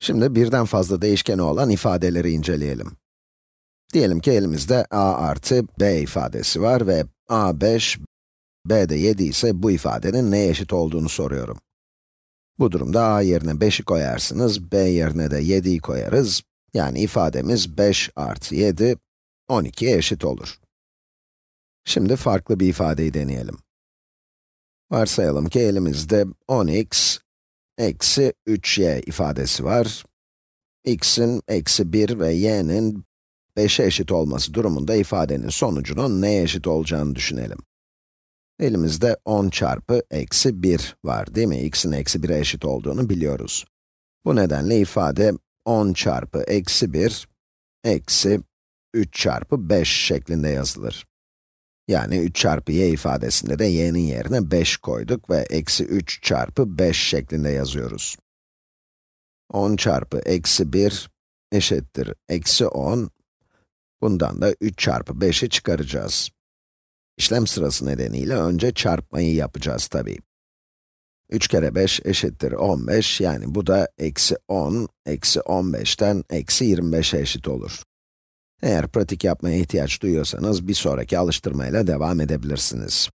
Şimdi birden fazla değişkeni olan ifadeleri inceleyelim. Diyelim ki elimizde a artı b ifadesi var ve a 5, b de 7 ise bu ifadenin neye eşit olduğunu soruyorum. Bu durumda a yerine 5'i koyarsınız, b yerine de 7'yi koyarız. Yani ifademiz 5 artı 7, 12'ye eşit olur. Şimdi farklı bir ifadeyi deneyelim. Varsayalım ki elimizde 10x eksi 3y ifadesi var. x'in eksi 1 ve y'nin 5'e eşit olması durumunda ifadenin sonucunun neye eşit olacağını düşünelim. Elimizde 10 çarpı eksi 1 var değil mi? x'in eksi 1'e eşit olduğunu biliyoruz. Bu nedenle ifade 10 çarpı eksi 1 eksi 3 çarpı 5 şeklinde yazılır. Yani 3 çarpı y ifadesinde de y'nin yerine 5 koyduk ve eksi 3 çarpı 5 şeklinde yazıyoruz. 10 çarpı eksi 1 eşittir eksi 10. Bundan da 3 çarpı 5'i çıkaracağız. İşlem sırası nedeniyle önce çarpmayı yapacağız tabii. 3 kere 5 eşittir 15, yani bu da eksi 10, eksi 15'ten eksi 25'e eşit olur. Eğer pratik yapmaya ihtiyaç duyuyorsanız, bir sonraki alıştırmayla devam edebilirsiniz.